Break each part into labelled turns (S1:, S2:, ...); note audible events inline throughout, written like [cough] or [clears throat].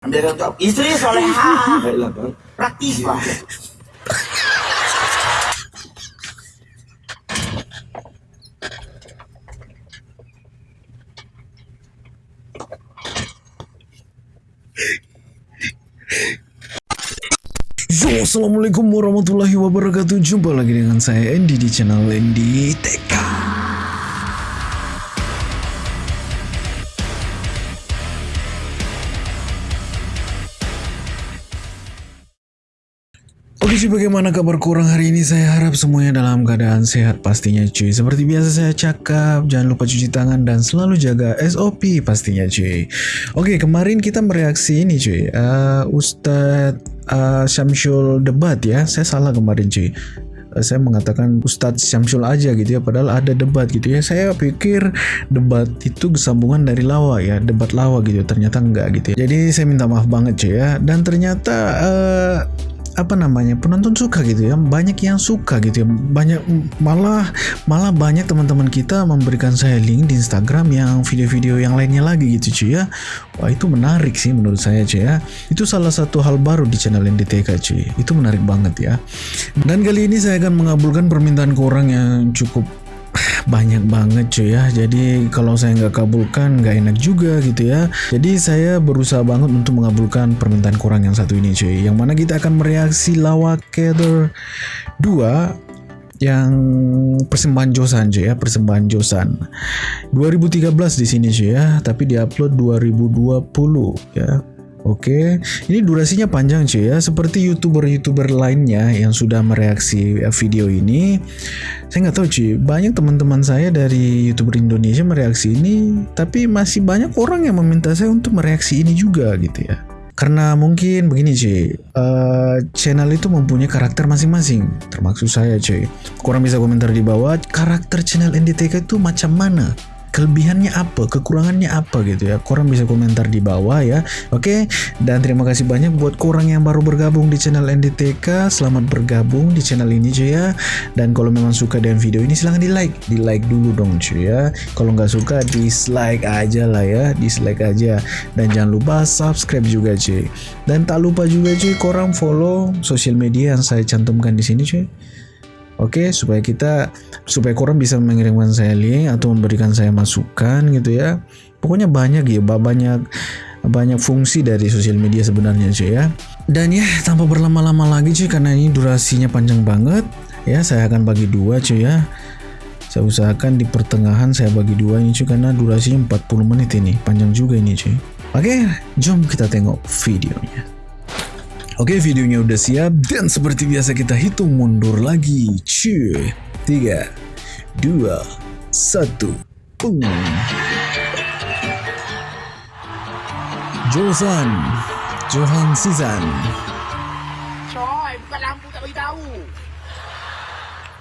S1: Ambil tanggungjawab. Isteri soleha.
S2: Baiklah bang.
S1: Praktis.
S3: Yo, Assalamualaikum warahmatullahi wabarakatuh Jumpa lagi dengan saya Andy di channel Andy TK cuy bagaimana kabar kurang hari ini? Saya harap semuanya dalam keadaan sehat pastinya cuy. Seperti biasa saya cakap jangan lupa cuci tangan dan selalu jaga SOP pastinya cuy. Oke kemarin kita mereaksi ini cuy. Uh, Ustadz uh, Syamsul debat ya. Saya salah kemarin cuy. Uh, saya mengatakan Ustadz Syamsul aja gitu ya padahal ada debat gitu ya. Saya pikir debat itu kesambungan dari lawa ya debat lawa gitu. Ternyata enggak gitu ya. Jadi saya minta maaf banget cuy ya. Dan ternyata uh, apa namanya penonton suka gitu ya banyak yang suka gitu ya. Banyak malah malah banyak teman-teman kita memberikan saya link di Instagram yang video-video yang lainnya lagi gitu cuy ya. Wah itu menarik sih menurut saya cuy ya. Itu salah satu hal baru di channel NDTK cuy itu menarik banget ya. Dan kali ini saya akan mengabulkan permintaan korang yang cukup banyak banget cuy ya. Jadi kalau saya nggak kabulkan nggak enak juga gitu ya. Jadi saya berusaha banget untuk mengabulkan permintaan kurang yang satu ini cuy. Yang mana kita akan mereaksi lawak Kether 2 yang persembahan Josan cuy ya. Persembahan Josan. 2013 di sini cuy ya. Tapi diupload 2020 ya Oke, ini durasinya panjang cuy ya, seperti youtuber-youtuber lainnya yang sudah mereaksi video ini. Saya nggak tahu cuy, banyak teman-teman saya dari youtuber Indonesia mereaksi ini, tapi masih banyak orang yang meminta saya untuk mereaksi ini juga gitu ya. Karena mungkin begini cuy, uh, channel itu mempunyai karakter masing-masing, termasuk saya cuy. Kurang bisa komentar di bawah, karakter channel NDTK itu macam mana? Kelebihannya apa, kekurangannya apa gitu ya. Korang bisa komentar di bawah ya. Oke, dan terima kasih banyak buat korang yang baru bergabung di channel NDTK. Selamat bergabung di channel ini cuy ya. Dan kalau memang suka dengan video ini silahkan di like, di like dulu dong cuy ya. Kalau nggak suka dislike aja lah ya, dislike aja. Dan jangan lupa subscribe juga cuy. Dan tak lupa juga cuy, korang follow sosial media yang saya cantumkan di sini cuy. Oke, okay, supaya kita supaya korang bisa mengirimkan saya link atau memberikan saya masukan gitu ya. Pokoknya banyak ya, banyak banyak fungsi dari sosial media sebenarnya cuy ya. Dan ya, tanpa berlama-lama lagi cuy karena ini durasinya panjang banget ya, saya akan bagi dua cuy ya. Saya usahakan di pertengahan saya bagi dua ini cuy karena durasinya 40 menit ini, panjang juga ini cuy. Oke, jom kita tengok videonya. Oke videonya udah siap dan seperti biasa kita hitung mundur lagi Cuy 3 2 1 Boom Josan Johan Sizan
S1: Coy, bukan lampu tak beritahu.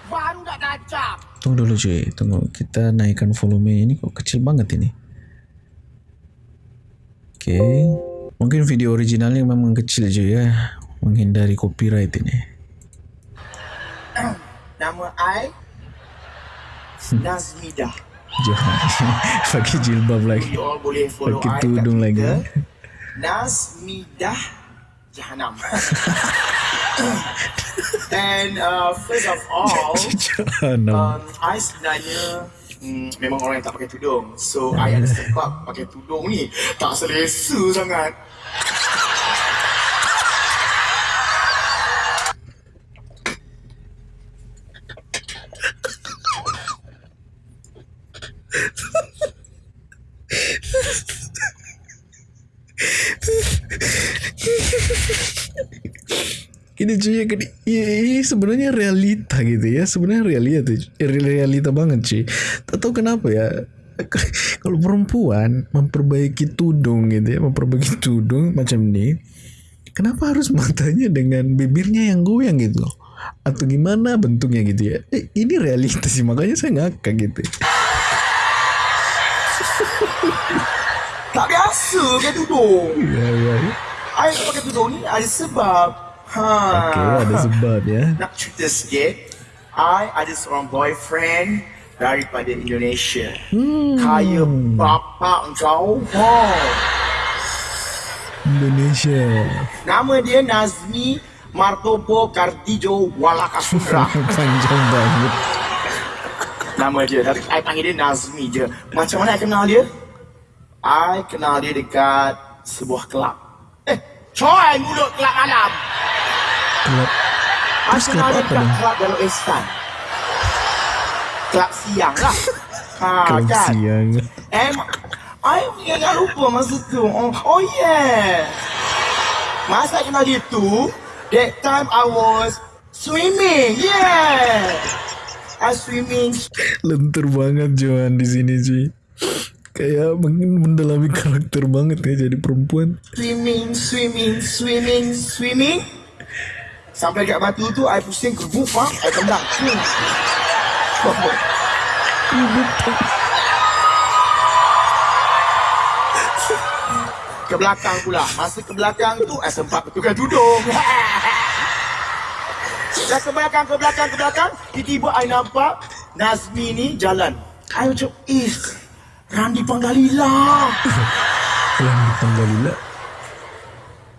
S1: Baru nak tancap.
S3: Tunggu dulu cuy Tunggu kita naikkan volume ini kok kecil banget ini Oke okay. Mungkin video originalnya memang kecil je ya menghindari copyright ini.
S1: Nama I Nazmidah. [laughs]
S3: Jangan [laughs] pakai jilbab lagi.
S1: You all boleh follow
S3: Pakai tudung lagi.
S1: Nazmidah Jahanam. [laughs] And uh, first of all, um, I sebenarnya Hmm, memang orang yang tak pakai tudung. So I ada sebab pakai tudung ni Tak selesa sangat
S3: Ini cuy ini, ini sebenarnya realita gitu ya. Sebenarnya realita realita banget cuy. Tak tahu kenapa ya. [laughs] Kalau perempuan memperbaiki tudung gitu ya memperbaiki tudung macam ini kenapa harus matanya dengan bibirnya yang goyang gitu atau gimana bentuknya gitu ya? Eh, ini realita sih makanya saya ngakak gitu.
S1: Tak biasa pakai tudung.
S3: Ya ya
S1: I tak pakai tudung ni ada sebab Ha.
S3: Okey, ada sebab ya.
S1: Nak cerita sikit. I ada seorang boyfriend daripada Indonesia.
S3: Hmm.
S1: Kaya bapak kau. Ha.
S3: Indonesia.
S1: Nama dia Nazmi Martopo Kartijo Walakasundra. [laughs]
S3: Panjang banget.
S1: Nama dia. Tapi I panggil dia Nazmi je. Macam mana I kenal dia? I kenal dia dekat sebuah kelab. Eh, coy mulut kelab malam.
S3: Kelab. Terus kelab apa ni?
S1: kelab Darul Ihsan. Kelab siang lah. Ha, [laughs]
S3: Kelab
S1: kan?
S3: siang.
S1: Eh, I jangan lupa masa tu. Oh, oh yeah. Masa kenal dia tu, that time I was swimming. Yeah. I swimming
S3: Lentur banget Johan di sini cuy. Kayak mungkin mendalami karakter banget ya jadi perempuan.
S1: swimming, swimming, swimming, swimming. Sampai dekat batu tu, I pusing kerbuk, faham? I tendang. Ke belakang pula. Masa ke belakang tu, I sempat betulkan tudung. Dah ke belakang, ke belakang, ke belakang. Tiba-tiba I nampak Nazmi ni jalan. I macam, eh, Randi Panggalila.
S3: Yang dipanggil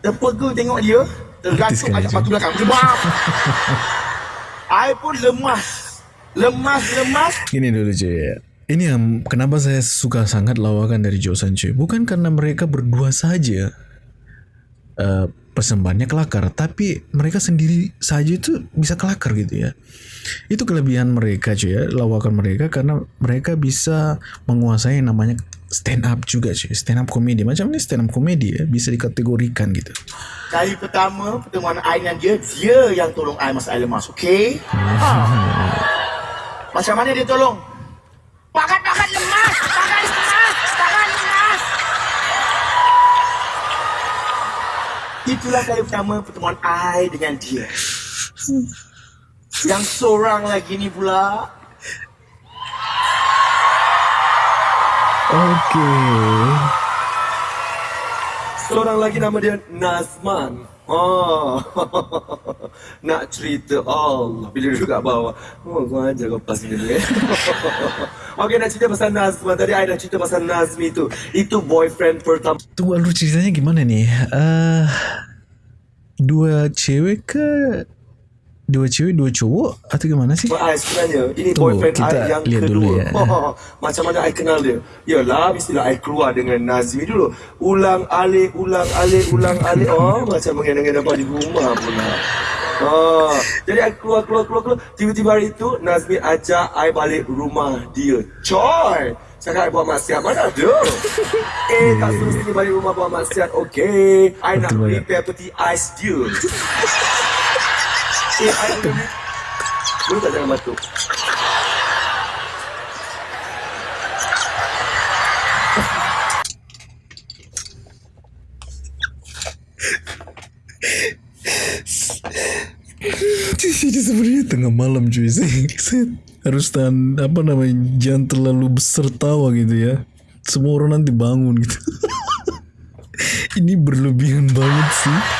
S1: Terpega tengok dia Tergantung ajak batu belakang Jebak I pun lemas Lemas, lemas
S3: Gini dulu ya. Ini yang kenapa saya suka sangat lawakan dari Josan cuy. Bukan karena mereka berdua saja uh, persembahannya kelakar, tapi mereka sendiri saja itu bisa kelakar gitu ya. Itu kelebihan mereka cuy ya, lawakan mereka karena mereka bisa menguasai yang namanya stand up juga cuy. Stand up komedi. Macam ini stand up komedi ya, bisa dikategorikan gitu.
S1: Kali pertama Pertemuan I dengan dia Dia yang tolong I masa I lemas Okay ha. [laughs] Macam mana dia tolong Pakat-pakat lemas Pakat lemas Pakat lemas Itulah kali pertama Pertemuan I dengan dia [laughs] Yang seorang lagi ni pula
S3: Oke.
S2: Seorang lagi nama dia Nazman. Oh, [laughs] nak cerita Allah bila duduk kat bawah. Oh, kau ajar kau pas ni eh. [laughs] Okey, nak cerita pasal Nazman. Tadi I dah cerita pasal Nazmi tu. Itu boyfriend pertama
S3: Tunggu lu ceritanya gimana nih? Eh dua cewek ke dua cewek dua cowok atau gimana sih?
S2: I sebenarnya. Ini
S3: Tunggu,
S2: boyfriend
S3: kita
S2: I yang
S3: lihat
S2: kedua.
S3: dulu ya. [laughs]
S2: Oh, macam mana I kenal dia? Yalah, mestilah I keluar dengan Nazmi dulu. Ulang alik, ulang alik, ulang alik. [laughs] Oh, macam mengenang-enang dapat di rumah pula. Oh, jadi I keluar, keluar, keluar, keluar. Tiba-tiba hari itu, Nazmi ajak I balik rumah dia. Coy! Cakap I buat maksiat, mana ada? [laughs] Eh, tak suruh sini balik rumah buat maksiat. Okay, I nak
S3: Betul banget.
S2: prepare peti ais dia. Eh, I boleh Boleh tak jangan batuk?
S3: Di sini sebenarnya tengah malam cuy. [laughs] Saya, saya harus tahan apa namanya jangan terlalu besar tawa gitu ya. Semua orang nanti bangun gitu. [laughs] Ini berlebihan banget sih.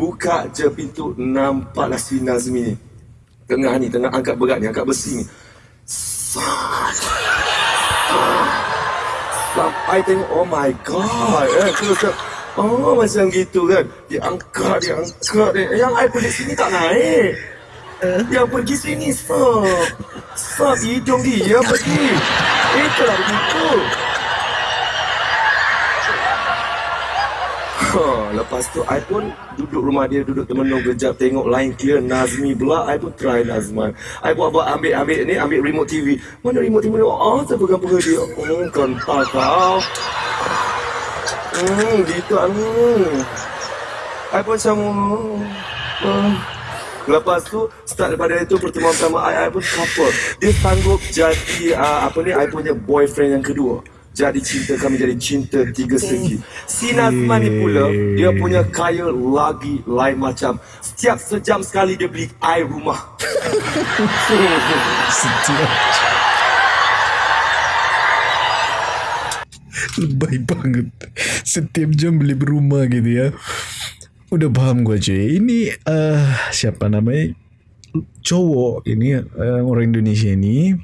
S2: Buka je pintu, nampaklah si Nazmi ni. Tengah ni, tengah angkat berat ni, angkat besi ni. Sampai tengok, oh my god. Eh, terus oh macam gitu kan. Dia angkat, dia angkat. Dia. Yang I pergi sini tak naik. Yang pergi sini, stop. Stop, hidung dia pergi. Itulah begitu. Lepas tu I pun duduk rumah dia duduk termenung kejap tengok line clear Nazmi pula I pun try Nazman. I buat-buat ambil ambil ni ambil remote TV mana remote TV oh saya pegang pegang dia? Hmm kental kau. Hmm gitu. Hmm. I pun macam hmm. Lepas tu start daripada itu pertemuan pertama I, I pun couple. Dia sanggup jadi uh, apa ni I punya boyfriend yang kedua. Jadi cinta kami jadi cinta tiga segi. Si Nazman ni pula dia punya kaya lagi lain macam. Setiap sejam sekali dia beli air rumah. [laughs]
S3: Setiap Lebay banget Setiap jam beli berumah gitu ya Udah paham gue cuy Ini uh, Siapa namanya Cowok ini uh, Orang Indonesia ini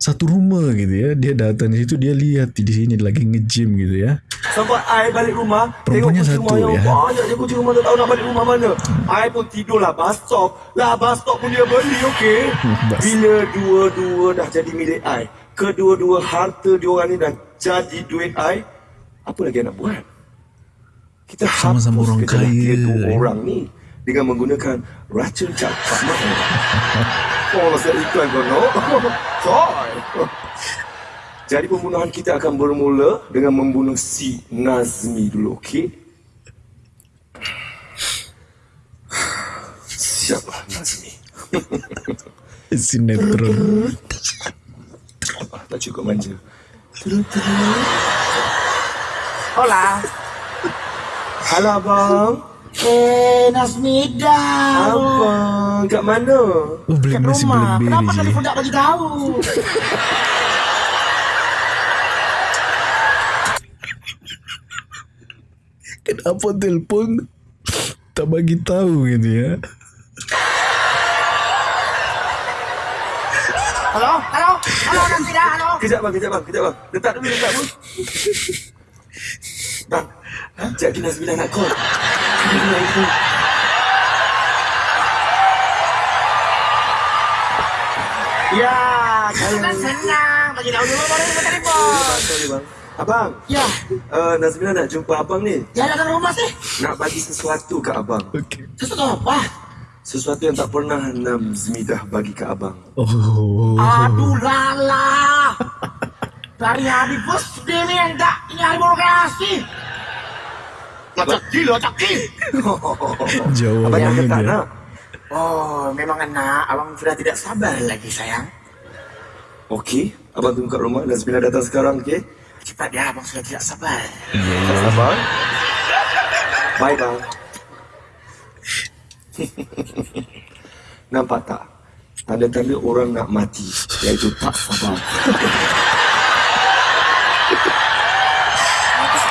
S3: Satu rumah gitu ya Dia datang di situ Dia lihat di sini lagi nge-gym gitu ya.
S2: Sampai I balik rumah
S3: Perempuannya
S2: Tengok
S3: satu,
S2: rumah
S3: ya.
S2: banyak je kucing rumah tak tahu nak balik rumah mana. I pun tidur lah bus stop. Lah bus stop pun dia beli okey. [laughs] Bila dua-dua dah jadi milik I Kedua-dua harta diorang ni dah jadi duit I Apa lagi nak buat? Kita
S3: Sama-sama orang kaya,
S2: dua
S3: eh.
S2: orang ni Dengan menggunakan racun cakap [laughs] Oh saya iklan kau no [laughs] Coy jadi pembunuhan kita akan bermula dengan membunuh si Nazmi dulu, okey? Siaplah Nazmi. [laughs]
S3: Sinetron
S2: Ah, tak cukup manja.
S1: Hola.
S2: Halo abang.
S1: Eh, Nasmida.
S2: Abang, kat mana?
S3: Oh
S1: Kat rumah. Kenapa
S3: je
S1: telefon tak bagi tahu?
S3: Kenapa telefon Tak bagi tahu gitu ya
S1: Halo, halo, halo Nasmida, halo.
S2: Kejap bang, kejap bang, kejap bang. Letak dulu, letak dulu. Bang, jadi Nazmi dah nak call.
S1: Ya, senang. Bagi tahu dulu baru kita telefon.
S2: Bang. Abang,
S1: Ya,
S2: uh, Nazmina nak jumpa abang ni.
S1: ya datang rumah sih.
S2: Nak bagi sesuatu ke abang.
S3: Okey
S1: Sesuatu apa?
S2: Sesuatu yang tak pernah Nazmidah bagi ke abang.
S3: Oh
S1: Aduh lala. Dari hari bos dia ni yang tak nyari birokrasi. Lacak gila, lacak gila. [laughs]
S2: abang
S3: Jawabannya
S2: yang tak
S3: dia
S2: nak.
S1: Oh, memang enak. Abang sudah tidak sabar lagi, sayang.
S2: Okey, abang tunggu kat rumah. Nazmina datang sekarang, okey?
S1: Cepat ya, abang sudah tidak sabar.
S2: Tak sabar. Bye, bang. [laughs] Nampak tak? Tanda-tanda orang nak mati, iaitu tak sabar. [laughs]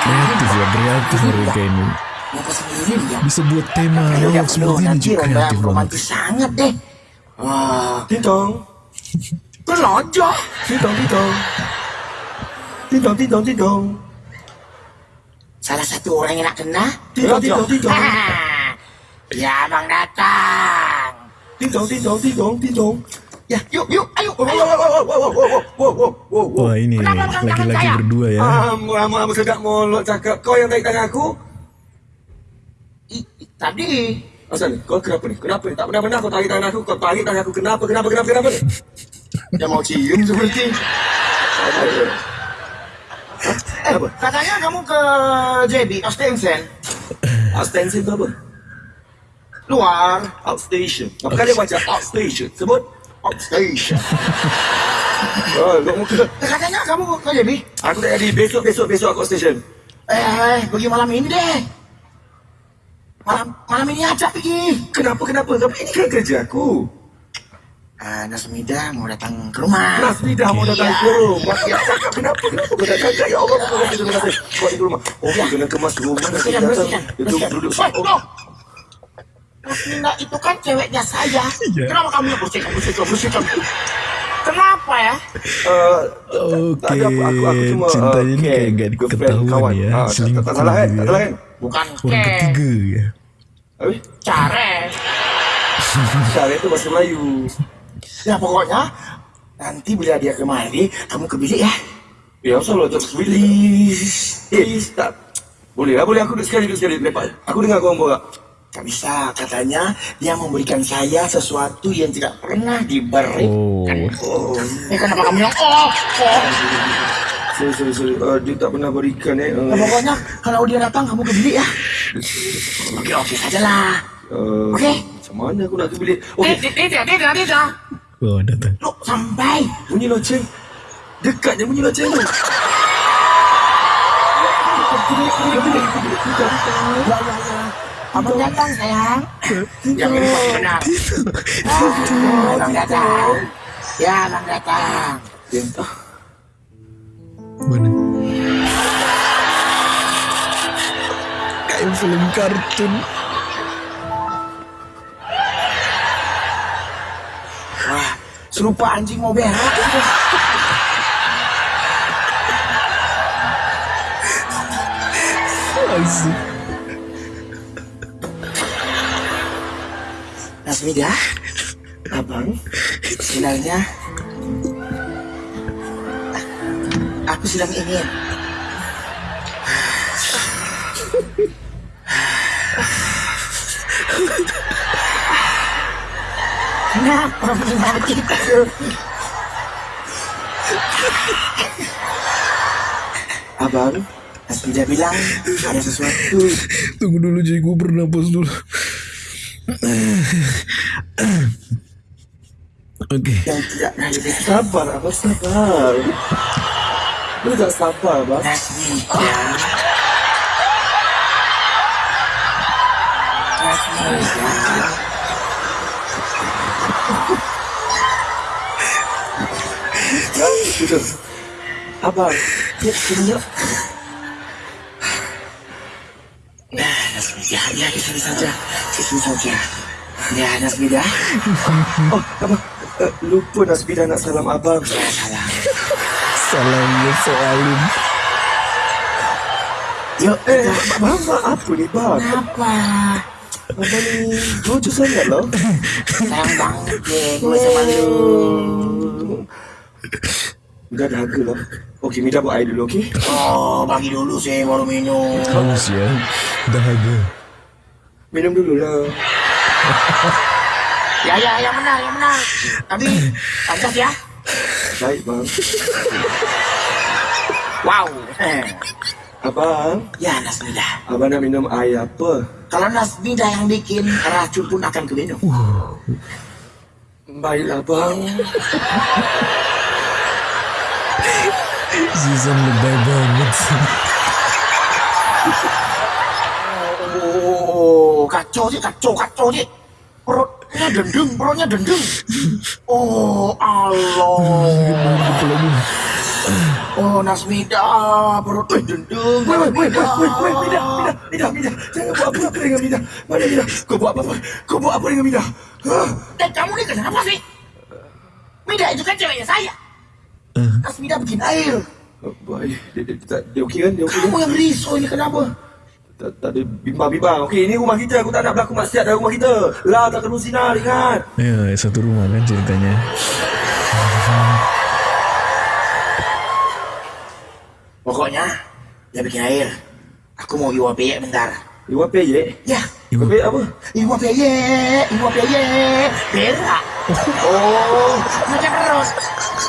S3: Kreatif ya Kreatif mereka ini? Bisa buat tema lawak
S1: dia perlu
S3: seperti ini juga kreatif banget
S1: sangat deh. Wah,
S2: Tintong,
S1: kelojok.
S2: tintong, tintong. Tintong, tintong, tintong.
S1: Salah satu orang yang nak kena.
S2: Tidak, tidak, tidak.
S1: Ya, abang datang.
S2: Tintong, tintong, tintong, tintong.
S1: Ya, yuk, yuk, ayo.
S2: Wow, wow, wow, wow, wow, wow, wow, wow, wow.
S3: Wah, ini
S1: lagi-lagi
S3: berdua ya.
S2: Amu, amu, amu, sedap mulut cakap. Kau yang tarik tangan aku.
S1: I, i, tadi.
S2: Asal, kau kenapa ni? Kenapa ni? Tak pernah-pernah kau tarik tangan aku. Kau tarik tangan aku. Kenapa, kenapa, kenapa, kenapa ni? [laughs]
S1: Dia mau cium seperti. Eh,
S2: apa?
S1: Katanya kamu ke JB, Ostensen.
S2: Ostensen itu apa?
S1: Luar.
S2: Outstation. Apa kali baca Outstation? Sebut.
S1: Outstation. [laughs]
S2: Oh, kau.
S1: Eh, katanya kamu ke JB.
S2: Aku tak jadi. Besok, besok, besok aku outstation.
S1: Eh, eh, pergi malam ini deh. Malam malam ini aja pergi.
S2: Kenapa, kenapa? Tapi ini kan kerja aku.
S1: Ah, Nasmida mau datang ke rumah.
S2: Nasmi dah mau datang ke rumah. Ya, cakap kenapa? Kenapa kau datang? Ya Allah, terima kasih, terima kasih. Kau di rumah. Oh, kena kemas rumah. Nasmi
S1: Bersihkan,
S2: datang.
S1: bersihkan.
S2: Itu
S1: bersihkan.
S2: duduk.
S1: Woi, Nasmida itu kan ceweknya saya.
S3: Iya.
S1: Kenapa kamu yang bersihkan, bersihkan, bersihkan? Kenapa ya?
S2: Uh,
S3: Oke
S2: tak ada apa, aku, aku cuma
S3: Cinta
S2: uh,
S3: ini
S2: okay,
S3: kayak gak
S2: girlfriend,
S3: ketahuan
S2: kawan.
S3: ya
S2: Ah, tak, tak,
S3: Selingkuh
S2: tak salah kan?
S3: gitu
S2: Tak
S3: ya.
S2: salah kan?
S1: Bukan
S3: Orang
S1: ke.
S3: ketiga ya
S2: Habis?
S1: Care.
S2: Cara itu bahasa Melayu.
S1: Ya pokoknya nanti bila dia kemari, kamu ke bilik ya.
S2: Ya, asal tak please. Please, tak. Boleh lah, boleh aku duduk sekali, duduk sekali. Lepas. Aku dengar kau borak.
S1: Tak bisa, katanya dia memberikan saya sesuatu yang tidak pernah diberikan.
S3: Oh
S2: Oh,
S1: Eh kenapa kamu yang oh, oh.
S2: sorry, sorry, sorry. Uh, dia tak pernah berikan eh.
S1: Ya,
S2: Uh,
S1: pokoknya kalau dia datang kamu ke bilik ya. Oke oke saja lah.
S2: uh,
S1: Oke.
S2: Macam mana aku nak ke bilik Okey
S1: Dia, dia, dia, dia, dia, dia, dia.
S3: Oh, datang.
S1: Look, sampai.
S2: Bunyi loceng Dekat je bunyi loceng tu
S1: Ya, ya, ya. Abang datang, sayang. Yang ini pasti benar. Ah, Abang datang. Ya, abang datang.
S2: Entah
S3: Mana? Kayak film kartun.
S1: Wah, serupa anjing mau berak.
S3: Asik.
S1: Nasmida,
S2: Abang
S1: sebenarnya aku sedang ingin Kenapa menyakitku?
S2: Abang
S1: Nasmida bilang ada sesuatu
S3: Tunggu dulu jadi gue bernapas dulu. Oke.
S1: yang tidak pernah diberikan.
S2: Sabar abang sabar Lu tak sabar abang
S1: Nasmida. Nasmida.
S2: Sudah Abang Ya sini yuk
S1: Nah, Nasmida, ya di sini saja, di sini saja. Ya, Nasmida, [laughs]
S2: Oh abang eh, Lupa Nasbida nak salam abang
S1: ya salam.
S3: Salamnya soalin.
S1: Yuk,
S2: Eh
S1: kita.
S2: bang bang apa ni bang
S1: Apa?
S2: Abang ni lucu sangat loh
S1: Sayang banget deh, gue sama lu.
S2: Dah dahaga lah Okey Mida buat air dulu okey
S1: Oh, bagi dulu sih baru minum.
S3: Haus ya. Dahaga.
S2: Minum dulu lah [laughs]
S1: Ya, ya, yang benar, yang benar. Tapi, pantas ya.
S2: Baik bang
S1: Wow. Eh,
S2: Abang
S1: Ya, Nasmida.
S2: Abang nak minum air apa
S1: Kalau Nasmida yang bikin, racun pun akan keminum.
S2: Baiklah bang
S3: Zizan lebay banget
S1: kacau sih, kacau, kacau sih. Perutnya dendeng, perutnya dendeng. Oh, Allah. Oh, Nasmida, perutnya dendeng.
S2: Wait, wait, wait,
S1: Nasmida.
S2: wait, wait, Mida, Mida, Mida, Mida, jangan buat apa-apa dengan Mida. Mana Mida? Kau buat apa-apa? Kau buat apa dengan Mida? Hah?
S1: Dan kamu ni kenapa sih? Mida itu kan ceweknya saya. Nasmida bikin air.
S2: Oh, Baik, dia, dia, dia, dia okey kan? Dia okey kan?
S1: Kamu yang risau ini kenapa?
S2: Tak, tak ada bimbang-bimbang. Okey, ini rumah kita. Aku tak nak berlaku maksiat dalam rumah kita. Lah, tak kena sinar, ingat.
S3: Ya, satu rumah kan ceritanya.
S1: Pokoknya, dia bikin air. Aku mau iwa peyek bentar.
S2: Iwan peyek.
S1: Ya,
S3: Ibu,
S2: Peyek apa?
S1: iwa peyek, iwa peyek. Berak.
S2: Oh,
S1: Macam terus.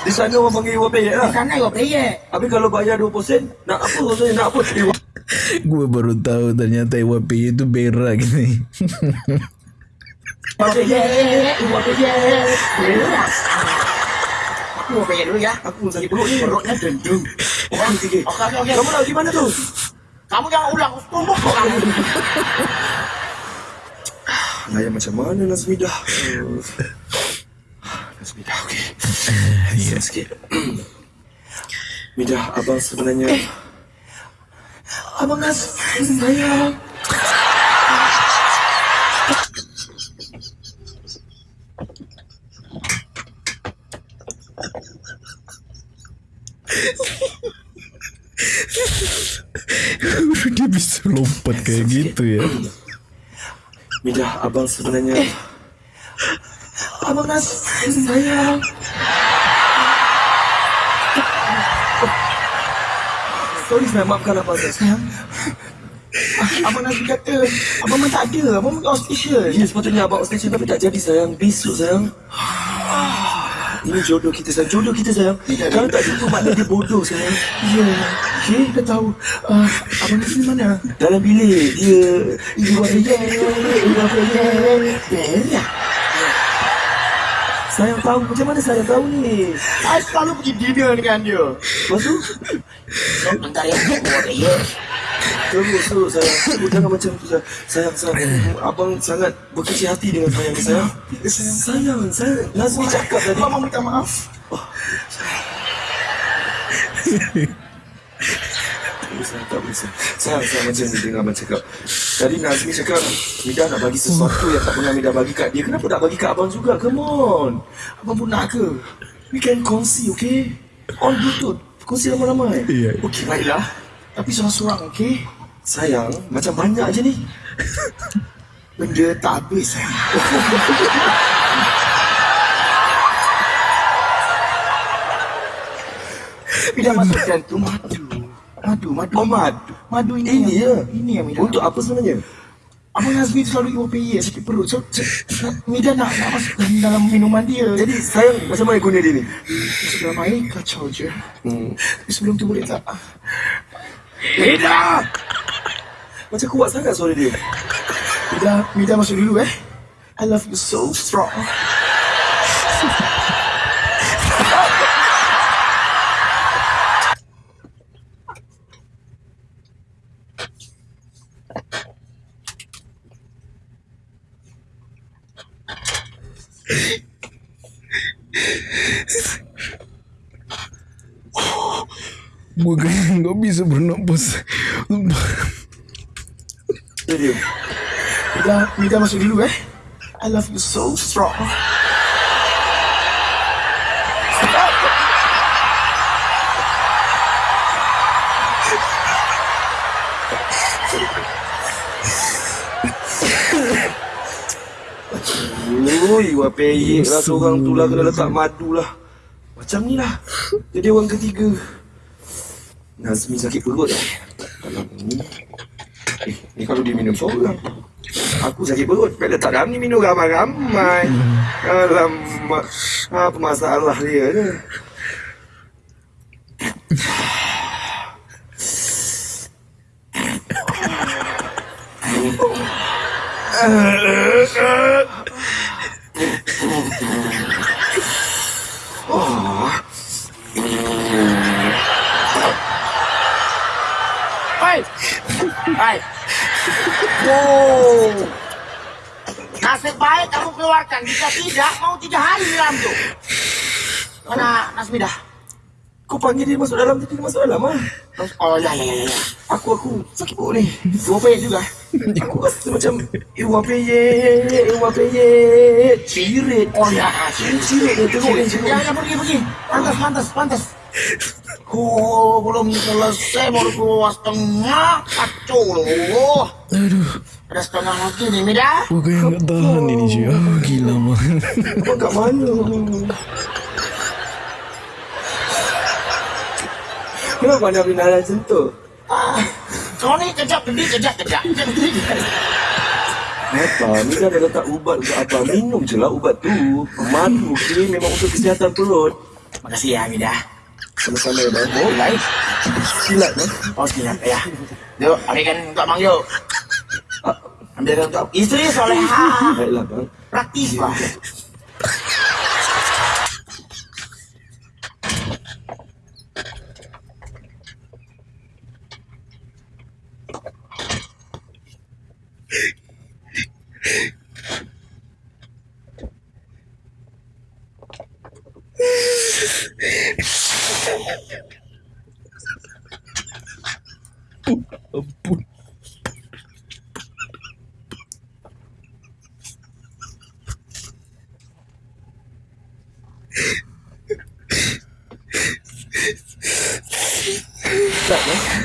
S2: di sana orang panggil Iwan peyek
S1: Di
S2: lah.
S1: sana iwa peyek.
S2: Habis kalau bayar 20%, nak apa? Nak apa? Iwan.
S3: Gue baru tahu ternyata IWP itu berak.
S1: Aku iwa peyek dulu ya.
S2: Aku sakit perut ni.
S1: Perutnya. Oke, oke, oke.
S2: Kamu nak pergi mana tu?
S1: Kamu jangan ulang. Tumbuk kok kamu.
S2: Layan macam mana Nazmidah? Uh, Nazmidah, okey. [laughs]
S3: Iya.
S2: Sikit. [clears throat] Midah, abang sebenarnya...
S1: Abang Nas, sayang.
S3: Dia bisa lompat kayak gitu ya.
S2: Midah, abang sebenarnya...
S1: Abang Nas, sayang.
S2: Sorry, saya maafkan abang.
S1: Sayang. Ah, Abang Nas kata, abang memang tak ada. Abang pergi hospital.
S2: Ya, sepatutnya abang station tapi tak jadi sayang. Besok sayang. Ini jodoh kita sayang. Jodoh kita sayang. Kalau tak jumpa maknanya dia bodoh sayang.
S1: Ya. Okay, dah tahu. Uh, Abang Nazmi mana?
S2: Dalam bilik dia
S1: Ibu saya, ibu saya. Merah.
S2: Sayang tahu macam mana sayang tahu ni.
S1: Saya selalu pergi dinner dengan dia.
S2: Lepas tu
S1: Bentar ya, saya.
S2: terus terus sayang. Terus jangan macam tu sayang. Sayang sayang. Abang sangat berkecil hati dengan sayang ni sayang. Sayang sayang. Nazmi cakap tadi.
S1: Mama minta maaf.
S2: Boleh sayang, tak boleh sayang. Sayang, sayang macam ni dengar abang cakap. Tadi Nazmi cakap, Mida nak bagi sesuatu yang tak pernah Mida bagi kat dia. Kenapa tak bagi kat abang juga? Come on.
S1: Abang pun nak ke?
S2: We can kongsi, okay? On Bluetooth. Kongsi ramai-ramai.
S3: Iya.
S1: Okey, baiklah. Tapi seorang-seorang, okey?
S2: Sayang, macam banyak je ni.
S1: Benda tak habis, sayang. [laughs] Bila masuk jantung madu. Madu, madu.
S2: Oh, madu.
S1: Madu ini.
S2: Ini ya?
S1: Ini yang Mida.
S2: Untuk apa sebenarnya?
S1: Abang Nazmi tu selalu ibu PY sakit perut. So, so Mida nak, nak masuk dalam minuman dia.
S2: Jadi sayang macam mana guna dia ni?
S1: masuk dalam air kacau je.
S2: Hmm.
S1: Tapi sebelum tu boleh tak?
S2: Mida! Macam kuat sangat suara dia.
S1: Mida, Mida masuk dulu eh. I love you so strong.
S3: Bukan nggak bisa bernapas.
S1: Mida masuk dulu eh. I love you so strong.
S2: Ui, wah peyek lah seorang tu lah kena letak madu lah. Macam ni lah. Jadi orang ketiga. Nazmi sakit perut eh. Dalam ni. Eh, ni kalau dia minum seorang. Aku sakit perut. Bila letak dalam ni minum ramai-ramai. Alamak. Apa masalah dia ni? [laughs]
S1: Hai. Hai. Oh. Nasib baik keluarkan. Jika tidak, mau tiga hari dalam tu. Mana Nasmi dah?
S2: Kau panggil dia masuk dalam dia masuk dalam ah.
S1: Oh, ya, ya, ya. ya.
S2: Aku aku sakit perut ni.
S1: Dua payah juga.
S2: Aku rasa macam Iwa peyek, Iwa peyek. Cirit.
S1: Oh, ya.
S2: Cirit dia teruk ni.
S1: Ya, ya, pergi, pergi. Pantas, pantas, pantas. Oh, belum selesai baru keluar setengah. Kacau loh.
S3: Aduh,
S1: Ada setengah lagi nih, Mida.
S3: bukan nggak tahan ini cuy. Oh, gila banget.
S2: Kau kat mana? Kenapa anda bina macam tu?
S1: Ah, kau ni kejap kejap kejap. Kejap gedi, kejap.
S2: Apa? Ni kan ada letak ubat untuk apa? Minum je lah ubat tu. Madu okay? memang untuk kesihatan perut.
S1: Makasih ya, Mida.
S2: Sama-sama.
S1: Oh, baik.
S2: Silat, bang.
S1: Oh, siap ya. Yuk, ambilkan untuk Bang Yuk. Ambilkan untuk istri soleha.
S2: Baiklah, bang.
S1: Praktis, Bang.
S3: Ampun.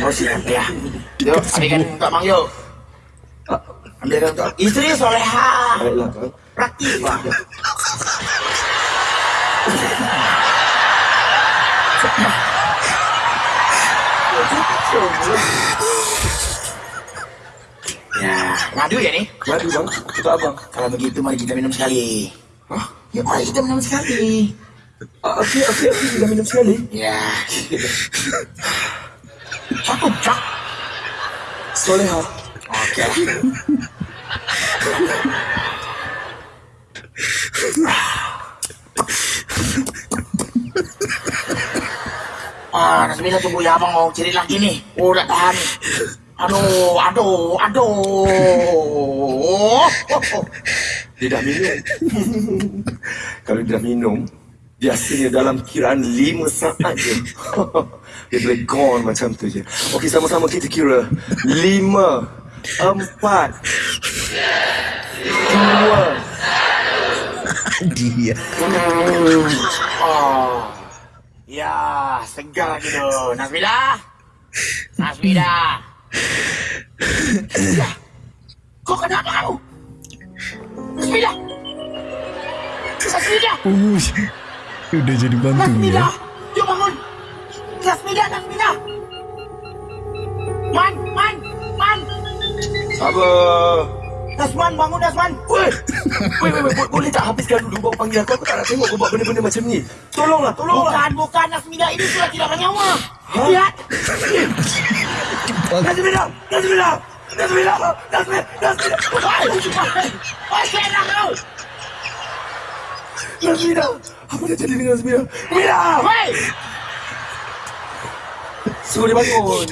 S1: Oh, siap ya. Yuk, ambilkan untuk Bang Yuk. Ambilkan untuk istri soleha.
S2: Baiklah, bang.
S1: Praktis, Bang. Ngadu ya nih.
S2: Madu, bang. Untuk abang.
S1: Kalau begitu mari kita minum sekali.
S2: Hah?
S1: Ya, mari kita minum sekali.
S2: Ah, Okey, okey, okey. Dah minum sekali.
S1: Ya. Satu cak.
S2: Soleha.
S1: Okey. Ah, Nasmila tunggu ya abang mau cari lagi nih. Oh, udah tahan. Aduh, aduh, aduh.
S2: Dia dah minum. Kalau dia dah minum, biasanya dalam kiraan lima saat je. dia boleh gone macam tu je. Okey, sama-sama kita kira. Lima, empat, dua,
S3: Dia.
S1: Oh. Ya, segar gitu. Nasmila. Nasmila. Nasmila. Kau kenapa kau? Nasmila. Nasmila.
S3: Uh, udah jadi bantu
S1: Nasmila.
S3: ya.
S1: Yuk bangun. Nasmila, Nasmila. Man, man, man.
S2: sabar.
S1: Nasman, bangun Nasman.
S2: Weh, weh, weh, weh, boleh tak habiskan dulu baru panggil aku? Aku tak nak tengok kau buat benda-benda macam ni. Tolonglah, tolonglah.
S1: Bukan, bukan Nasmila. Ini sudah tidak bernyawa. Lihat. [laughs]
S2: Nazmina, Nazmina, Nazmina, Nazmina, Nazmina.
S1: Hai. Hai, kena kau.
S2: Nazmina, apa dah jadi dengan Nazmina? Nazmina!
S1: Hai.
S2: Suruh dia bangun.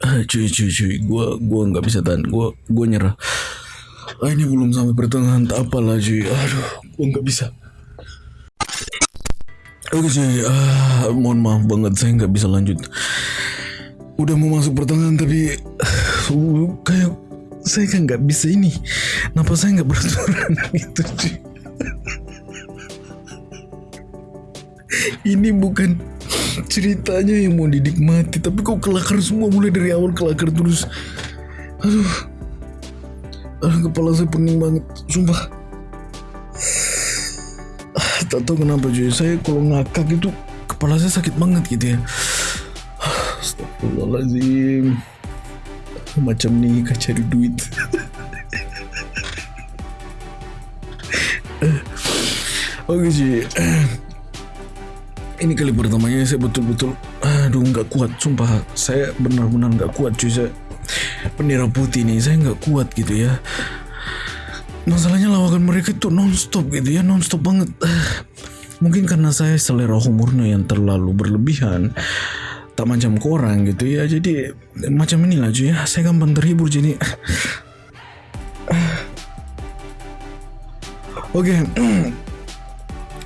S3: Ah, cuy, cuy, cuy. Gua, gua nggak bisa tahan. Gua, gua nyerah. Ah, ini belum sampai pertengahan. Apalah, cuy. Aduh, gua nggak bisa. Oke, cuy. Ah, mohon maaf banget. Saya nggak bisa lanjut. Udah mau masuk pertengahan tapi uh, kayak saya kan nggak bisa ini. Kenapa saya nggak beraturan [laughs] gitu, cuy? ini bukan ceritanya yang mau dinikmati tapi kok kelakar semua mulai dari awal kelakar terus aduh aduh kepala saya pening banget sumpah. Ah, tak tahu kenapa cuy. Saya kalau ngakak itu kepala saya sakit banget gitu ya. Ah, Astagfirullahaladzim macam nikah cari duit. Oke cuy. Ini kali pertamanya saya betul-betul aduh nggak kuat sumpah. Saya benar-benar nggak kuat cuy. Saya bendera putih nih saya nggak kuat gitu ya. Masalahnya lawakan mereka itu nonstop gitu ya nonstop banget. [sighs] Mungkin karena saya selera humornya yang terlalu berlebihan tak macam korang gitu ya. Jadi macam inilah cuy ya saya gampang terhibur jadi. [sighs] [sighs] Oke Insya [clears throat]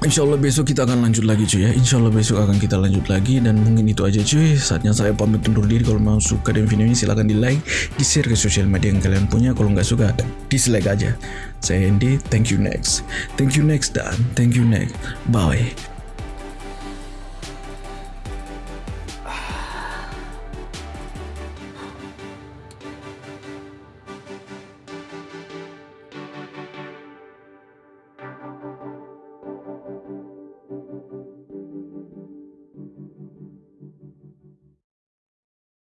S3: Allah besok kita akan lanjut lagi cuy ya. Insya Allah besok akan kita lanjut lagi Dan mungkin itu aja cuy. Saatnya saya pamit undur diri. Kalau mau suka dengan video ini silahkan di like Di share ke sosial media yang kalian punya. Kalau nggak suka dislike aja. Saya Andy. Thank you next. Thank you next dan Thank you next. Bye